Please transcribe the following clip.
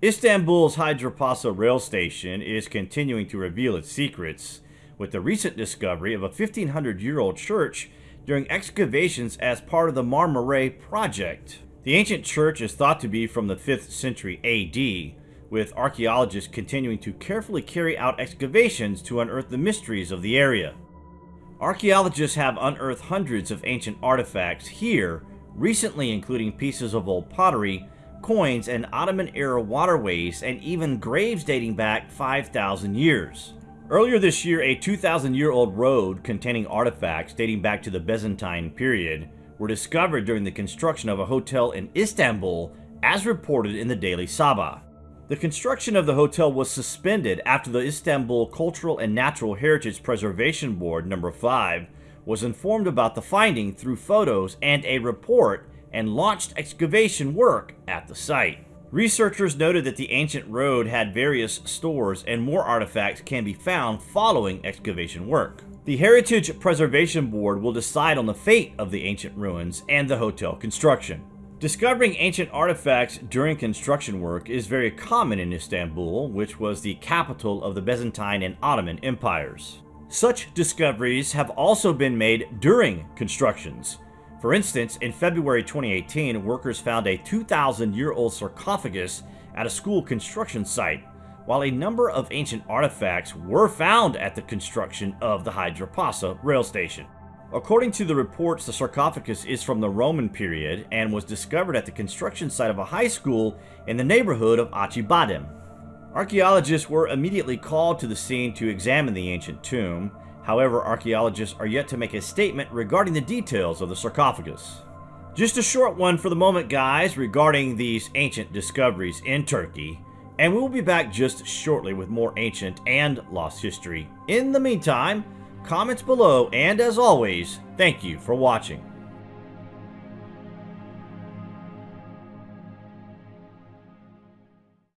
Istanbul's Haydarpasa rail station is continuing to reveal its secrets, with the recent discovery of a 1500 year old church during excavations as part of the Marmaray project. The ancient church is thought to be from the 5th century AD, with archaeologists continuing to carefully carry out excavations to unearth the mysteries of the area. Archaeologists have unearthed hundreds of ancient artifacts here, recently including pieces of old pottery, coins, and Ottoman era waterways, and even graves dating back 5,000 years. Earlier this year, a 2,000 year old road containing artifacts dating back to the Byzantine period were discovered during the construction of a hotel in Istanbul, as reported in the Daily Sabah. The construction of the hotel was suspended after the Istanbul Cultural and Natural Heritage Preservation Board number 5 was informed about the finding through photos and a report and launched excavation work at the site. Researchers noted that the ancient road had various stores and more artifacts can be found following excavation work. The Heritage Preservation Board will decide on the fate of the ancient ruins and the hotel construction. Discovering ancient artifacts during construction work is very common in Istanbul, which was the capital of the Byzantine and Ottoman empires. Such discoveries have also been made during constructions, for instance, in February 2018, workers found a 2,000 year old sarcophagus at a school construction site, while a number of ancient artifacts were found at the construction of the Haydarpasa rail station. According to the reports, the sarcophagus is from the Roman period and was discovered at the construction site of a high school in the neighborhood of Acıbadem. Archaeologists were immediately called to the scene to examine the ancient tomb, However, archaeologists are yet to make a statement regarding the details of the sarcophagus. Just a short one for the moment, guys, regarding these ancient discoveries in Turkey, and we'll be back just shortly with more ancient and lost history. In the meantime, comments below, and as always, thank you for watching.